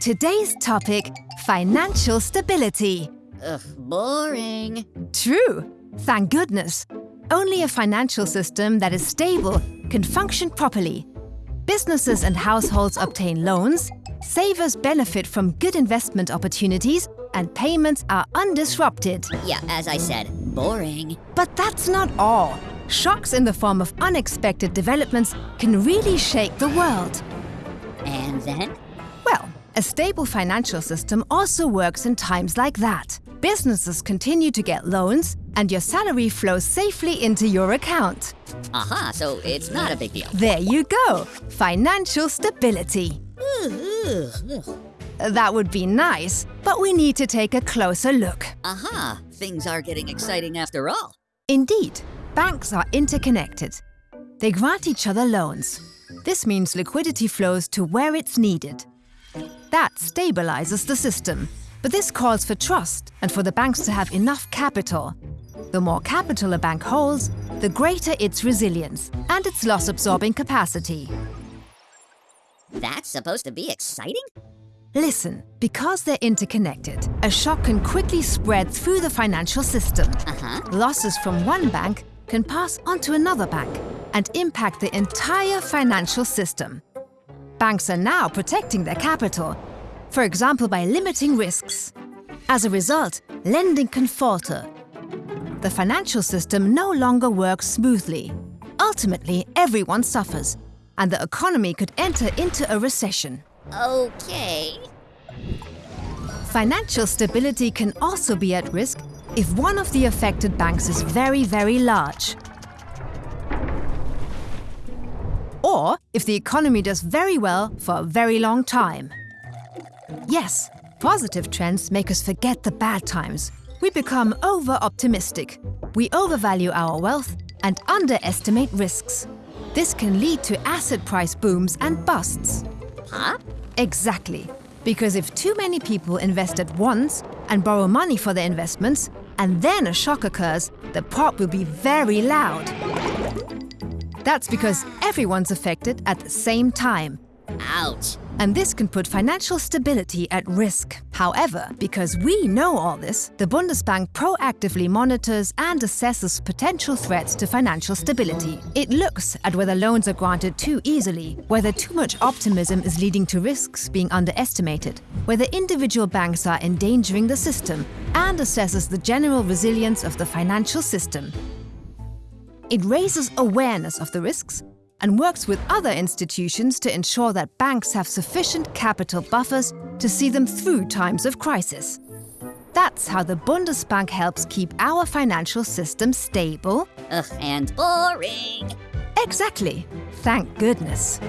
Today's topic, financial stability. Ugh, boring. True. Thank goodness. Only a financial system that is stable can function properly. Businesses and households obtain loans, savers benefit from good investment opportunities, and payments are undisrupted. Yeah, as I said, boring. But that's not all. Shocks in the form of unexpected developments can really shake the world. And then? A stable financial system also works in times like that. Businesses continue to get loans, and your salary flows safely into your account. Aha, so it's not a big deal. There you go! Financial stability. That would be nice, but we need to take a closer look. Aha, things are getting exciting after all. Indeed, banks are interconnected. They grant each other loans. This means liquidity flows to where it's needed. That stabilizes the system. But this calls for trust and for the banks to have enough capital. The more capital a bank holds, the greater its resilience and its loss-absorbing capacity. That's supposed to be exciting? Listen, because they're interconnected, a shock can quickly spread through the financial system. Uh-huh. Losses from one bank can pass on to another bank and impact the entire financial system. Banks are now protecting their capital, for example by limiting risks. As a result, lending can falter. The financial system no longer works smoothly. Ultimately, everyone suffers, and the economy could enter into a recession. Okay. Financial stability can also be at risk if one of the affected banks is very, very large. Or if the economy does very well for a very long time. Yes, positive trends make us forget the bad times. We become over-optimistic. We overvalue our wealth and underestimate risks. This can lead to asset price booms and busts. Huh? Exactly. Because if too many people invest at once and borrow money for their investments, and then a shock occurs, the pop will be very loud. That's because everyone's affected at the same time. Ouch. And this can put financial stability at risk. However, because we know all this, the Bundesbank proactively monitors and assesses potential threats to financial stability. It looks at whether loans are granted too easily, whether too much optimism is leading to risks being underestimated, whether individual banks are endangering the system, and assesses the general resilience of the financial system. It raises awareness of the risks and works with other institutions to ensure that banks have sufficient capital buffers to see them through times of crisis. That's how the Bundesbank helps keep our financial system stable. Ugh, and boring. Exactly. Thank goodness.